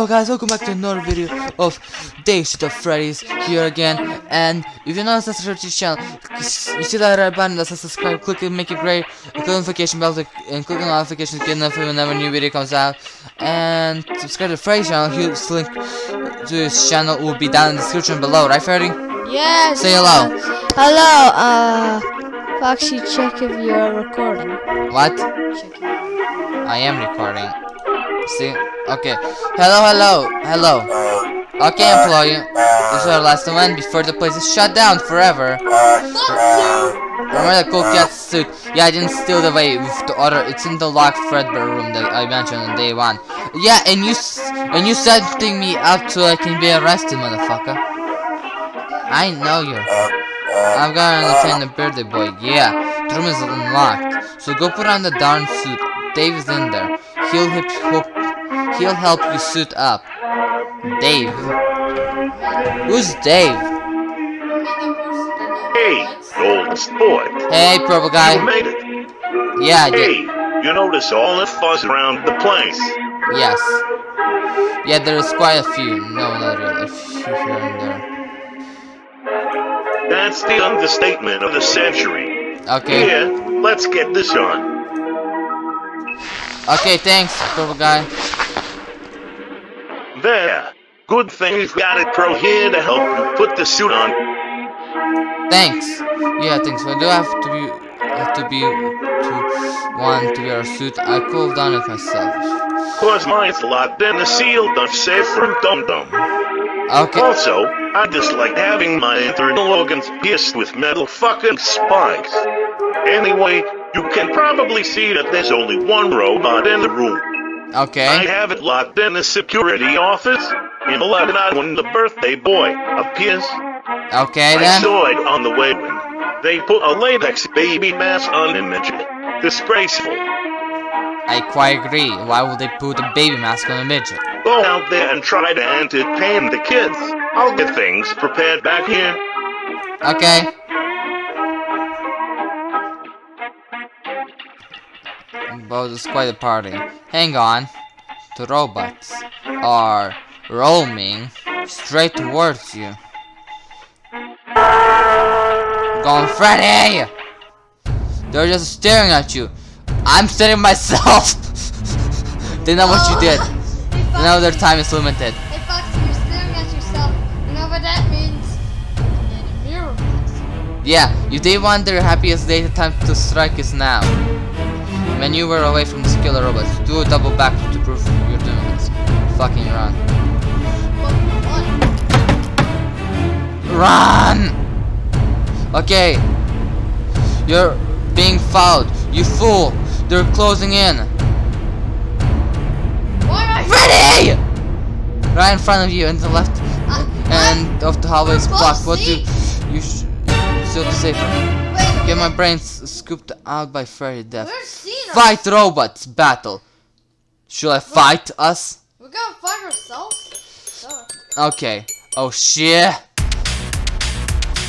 Hello guys, welcome back to another video of Dayshift at Freddy's here again and if you're not subscribed to the channel, you see that red button that says subscribe, click it, make it great, click the notification bell to, and click on notification to get notified whenever a new video comes out and subscribe to Freddy's channel, his link to his channel will be down in the description below, right Freddy? Yes. Say hello. Hello. Uh, Foxy, check if you're recording. What? I am recording. See? Okay. Hello, hello, hello. Okay, uh, employee. Uh, this is our last event before the place is shut down forever. Uh, Remember the cool cat suit? Yeah, I didn't steal the way with the order. It's in the locked Fredbear room that I mentioned on day one. Yeah, and you and you setting me up so I can be arrested, motherfucker. I know. I've got to understand the birthday boy. Yeah, the room is unlocked. So go put on the darn suit. Dave's in there. He'll help. He'll, he'll help you suit up. Dave. Who's Dave? Hey, old sport. Hey, purple You guy. made it. Yeah, I Hey, did. you notice all the fuzz around the place. Yes. Yeah, there's quite a few. No, not really. A few here and there. That's the understatement of the century. Okay. Here, let's get this on. Okay, thanks, purple guy. There. Good thing you've got a pro here to help you put the suit on. Thanks. Yeah, thanks. I do have to be have to be to one to wear a suit? I could have done it myself. Cause mine's locked in a sealed up safe from Dum Dum. Okay. Also, I dislike having my internal organs pierced with metal fucking spikes. Anyway, you can probably see that there's only one robot in the room. I Okay. have it locked in the security office in 11 hours when the birthday boy appears. Okay I saw it on the way when they put a latex baby mask on midget. Disgraceful. I quite agree. Why would they put a baby mask on a midget? Go out there and try to entertain the kids. I'll get things prepared back here. Okay. But it's quite a party. Hang on. The robots are roaming straight towards you. Going Freddy! They're just staring at you. I'm staring myself. they know what you did. They know their time is limited. Hey Foxy, you're staring at yourself. You know what that means? And a mirror mask. Yeah, if they want their happiest day, the time to strike is now. Maneuver away from the killer robots. Do a double back to prove you're doing this. Fucking run. Run! Okay. You're being followed. You fool! They're closing in. Why am I Freddy! Right in front of you, and the left Uh, end of the hallway is blocked. What do you sh still safer? Wait, Get my brains scooped out by Freddy Death. Fight robots battle. Should I fight us? We're gonna fight ourselves? Okay. Oh shit.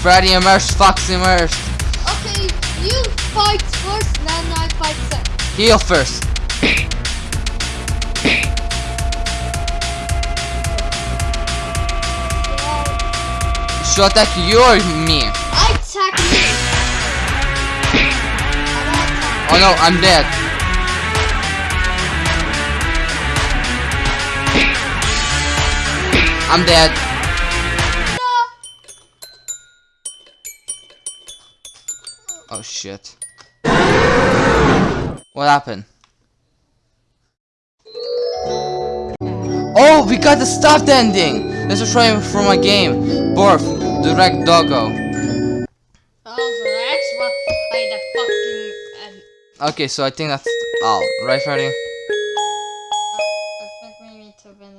Freddy immersed, Fox immersed. Okay, you fight first, then I fight second. Heal first. Should I attack you or me? Oh no, I'm dead. I'm dead. Oh shit. What happened? Oh, we got the stuffed ending! This is from my game. Borf, direct doggo. Okay, so I think that's all. Right, Freddy? I think we need to win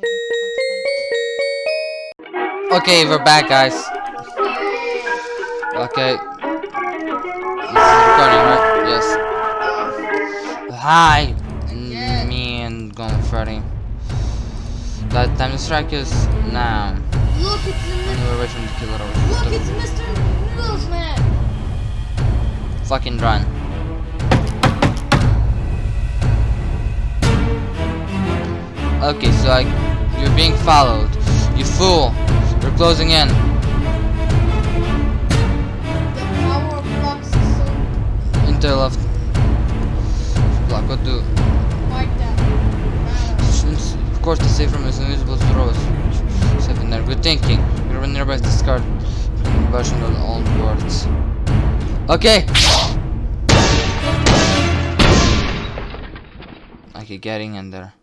Okay, we're back, guys. Okay. This is recording, right? Yes. Hi, Again. me and Gone Freddy. That time to strike is now. Look, it's the we're away from the killer. look, it's Mr. Noodles Man. Fucking run. Okay, so I You're being followed. You fool. You're closing in. The power of blocks is so Into the left. Block, what do? Of course, the safe room is invisible to rows. Seven there. Good thinking. You're nearby discard version of all words. Okay. Okay, getting in there.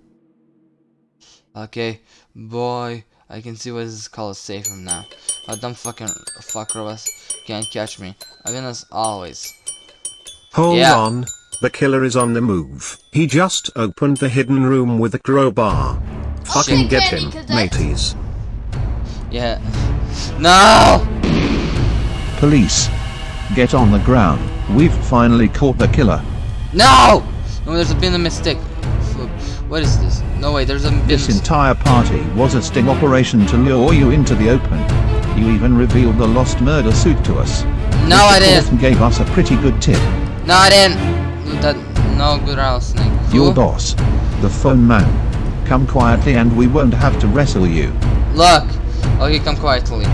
Okay, boy, I can see what this is called a safe room now. A dumb fucking fuck robots can't catch me. I win as always. Hold Yeah. on. The killer is on the move. He just opened the hidden room with a crowbar. Fucking Okay, get him, mateys. Yeah. No! Police. Get on the ground. We've finally caught the killer. No! No, there's been a mistake. What is this? No way, there's a been This entire party was a sting operation to lure you into the open. You even revealed the lost murder suit to us. No, I Mr. didn't. Thornton gave us a pretty good tip. No, I didn't. That no good listening. Your boss, the phone man. Come quietly and we won't have to wrestle you. Look. Oh, okay, come quietly.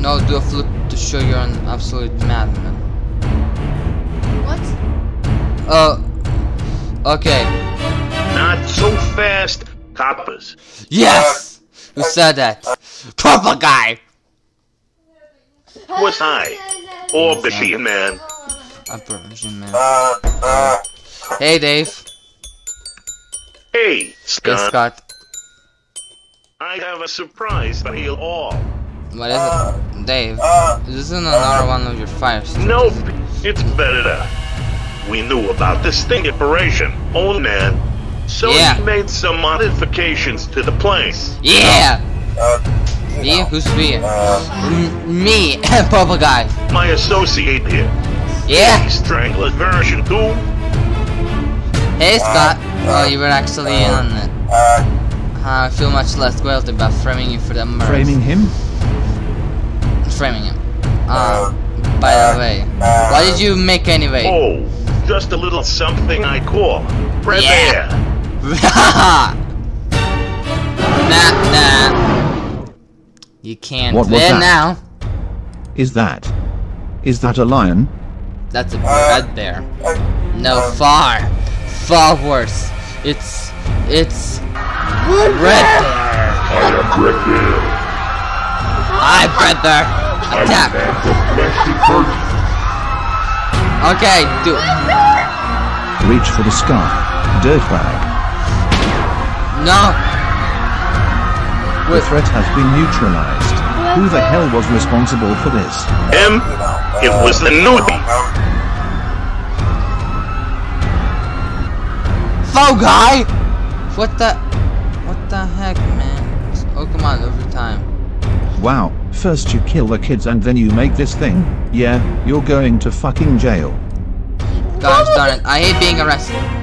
No, do a flip to show you're an absolute madman. What? Oh. Okay. Not so fast, coppers. Yes. Who said that? Purple guy. Was I? Or Machine Man? A Persian man. Hey, Dave. Hey, Hey, Scott. Scott. I have a surprise for you all. What is it? Dave. This isn't another one of your fires. Nope, it's better. We knew about this sting operation, old man. So Yeah. he made some modifications to the place. Yeah. Uh, me? Who's me? Uh, M- me, purple guy. My associate here, Yeah. Strangler version 2. Hey, uh, Scott. Oh, you were actually in on it. I feel much less guilty about framing you for the murder. Framing him? Framing him. Uh, ah, by the way, what did you make anyway? Oh, just a little something I call Red Yeah. Air. nah, nah. You can't What was win that? now. Is that? Is that a lion? That's a red bear. No, far, far worse. It's, it's red bear. I am Red Bear. Hi, red bear. Attack. Okay, do it. Reach for the scarf. Dirtbag. No. The threat has been neutralized. Who the hell was responsible for this? Him? It was the newbie. Faux guy. What the, what the heck, man? It's Pokemon over time. Wow, first you kill the kids and then you make this thing? Yeah, you're going to fucking jail. Gosh darn it! I hate being arrested.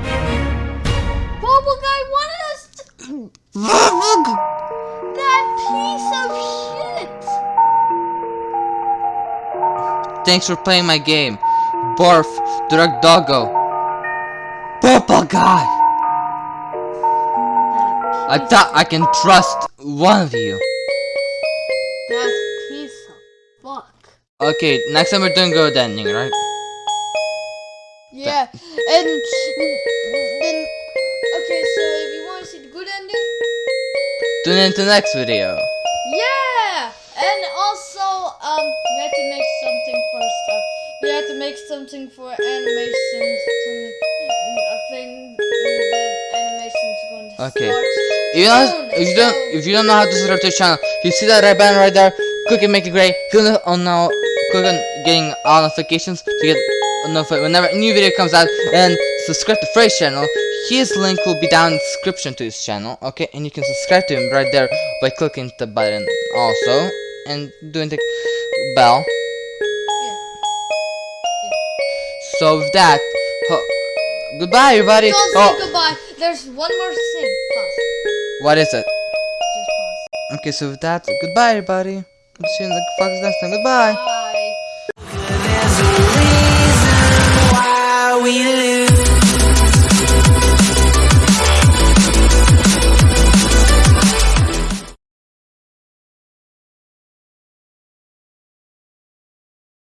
That piece of shit. Thanks for playing my game. Barf, Direct Doggo. Purple guy. I thought I can trust one of you. That piece of fuck. Okay, next time we're doing good ending, right? Yeah, and then okay. So if you want to see the good ending, Tune in to the next video. yeah. And also, um, we had to make something first. Uh, we had to make something for animations. To, I think the animation's going to Okay. start. You don't, if you don't, if you don't know how to subscribe to the channel, you see that red button right there. Click and make it gray. Click on now. Click on getting all notifications to get notified whenever a new video comes out. And subscribe to Frey's channel. His link will be down in the description to his channel. Okay, and you can subscribe to him right there by clicking the button also and doing the bell. Yeah. So with that, goodbye everybody. Don't Oh, say goodbye. There's one more thing. Pause. what is it? Just pause. Okay, so with that, goodbye everybody. See you in the next time. Goodbye. Bye.